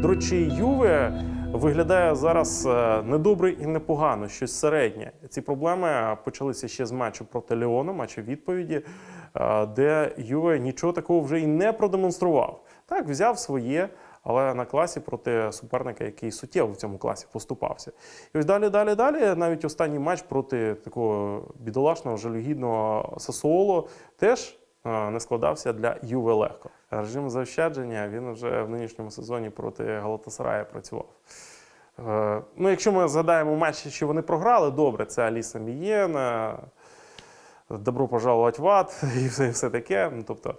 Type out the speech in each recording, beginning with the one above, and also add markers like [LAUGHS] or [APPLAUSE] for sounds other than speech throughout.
До речі, Юве виглядає зараз е, недобре і непогано, щось середнє. Ці проблеми почалися ще з матчу проти Леону, матчу відповіді, е, де Юве нічого такого вже і не продемонстрував. Так, взяв своє, але на класі проти суперника, який суттєво в цьому класі поступався. І ось далі, далі, далі. Навіть останній матч проти такого бідолашного, жалюгідного Сасуоло теж е, не складався для Юве легко. Режим заощадження він вже в нинішньому сезоні проти Галатасарая працював. Е, Ну, якщо ми згадаємо матчі, що вони програли, добре, це Аліса Мієна, Добро пожаловать в ад [LAUGHS] і все, і все таке. Ну, тобто,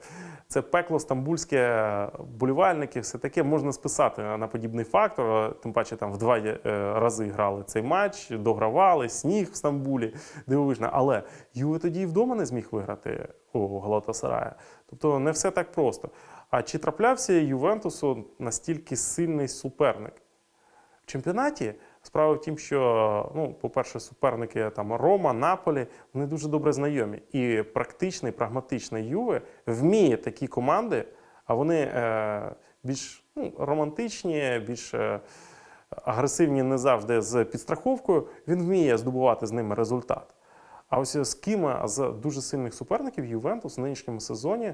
це пекло стамбульське, болівальники, все таке можна списати на подібний фактор. Тим паче там в два е, рази грали цей матч, догравали, сніг в Стамбулі, дивовижно. Але Юве тоді і вдома не зміг виграти у Галатасарая. Тобто не все так просто. А чи траплявся Ювентусу настільки сильний суперник? В чемпіонаті справа в тім, що, ну, по-перше, суперники там Рома, Наполі, вони дуже добре знайомі. І практичний, прагматичний Юве вміє такі команди, а вони е, більш ну, романтичні, більш е, агресивні не завжди з підстраховкою. Він вміє здобувати з ними результат. А ось з ким з дуже сильних суперників Ювентус в нинішньому сезоні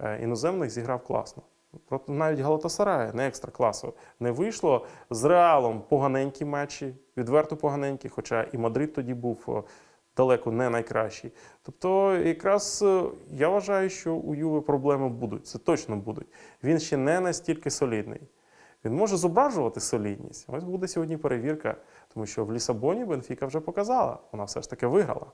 е, іноземних зіграв класно. Проти навіть Галатасарая не екстра класу не вийшло. З Реалом поганенькі матчі, відверто поганенькі, хоча і Мадрид тоді був далеко не найкращий. Тобто, якраз е, я вважаю, що у Юви проблеми будуть. Це точно будуть. Він ще не настільки солідний. Він може зображувати солідність. Ось буде сьогодні перевірка, тому що в Лісабоні Бенфіка вже показала. Вона все ж таки виграла.